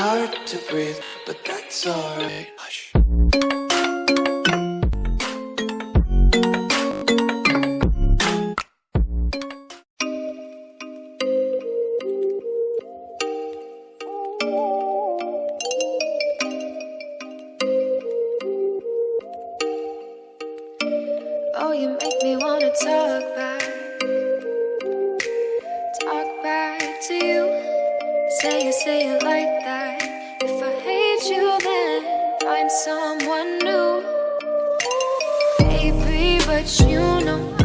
hard to breathe, but that's alright. Hush. Oh, you make me wanna talk back. Say it, say it like that. If I hate you, then find someone new. Baby, but you know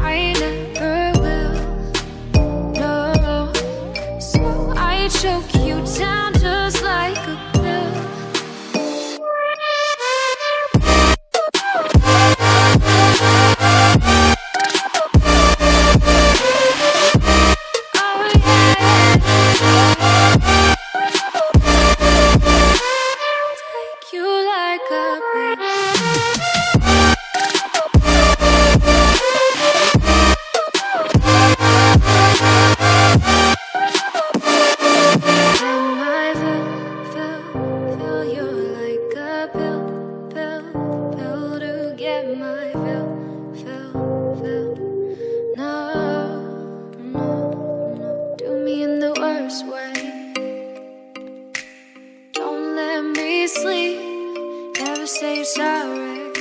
say sorry.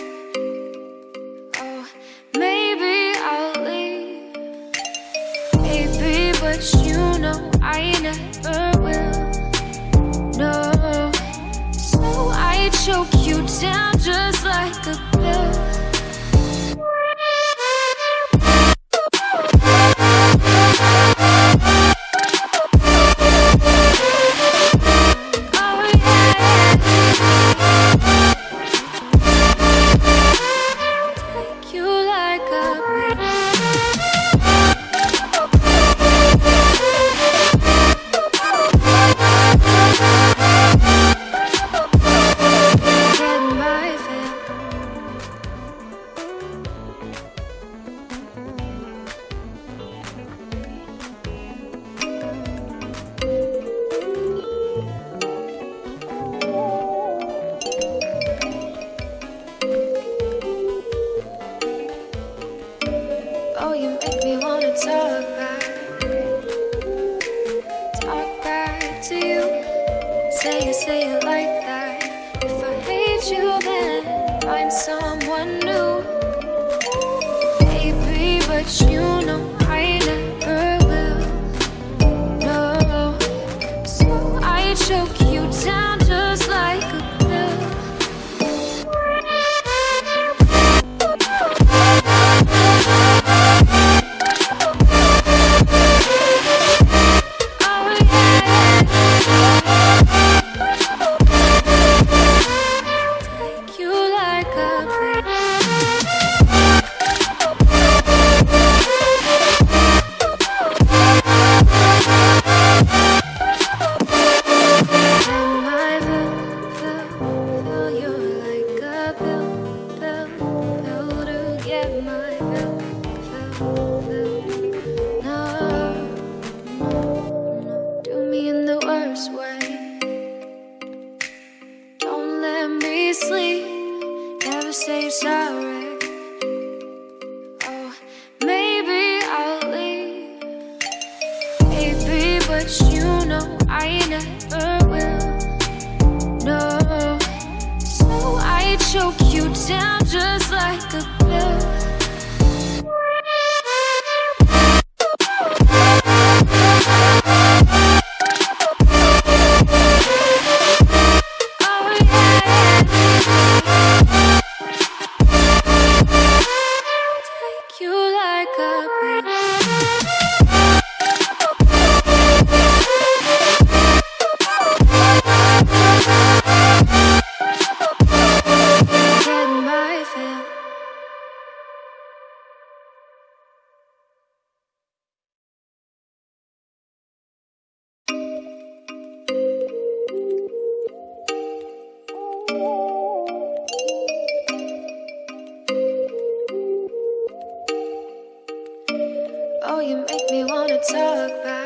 Oh, maybe I'll leave. Baby, but you know I never make me wanna talk back. Talk back to you. Say it, say it like that. If I hate you, then find someone new. Baby, but you know I never will. No, so I choke way. Don't let me sleep. Never say sorry. Oh, maybe I'll leave. Baby, but you know I never will. No, so I choke you down just like a you make me wanna talk back.